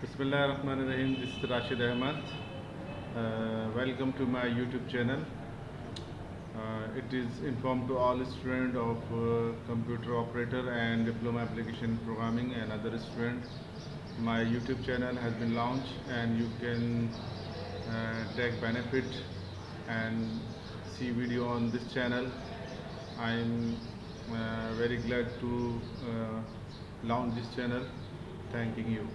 Bismillah ar-Rahman ar-Rahim. This is Rashid Ahmad. Uh, welcome to my YouTube channel. Uh, it is informed to all students of uh, computer operator and diploma application programming and other students. My YouTube channel has been launched and you can uh, take benefit and see video on this channel. I'm uh, very glad to uh, launch this channel. Thanking you.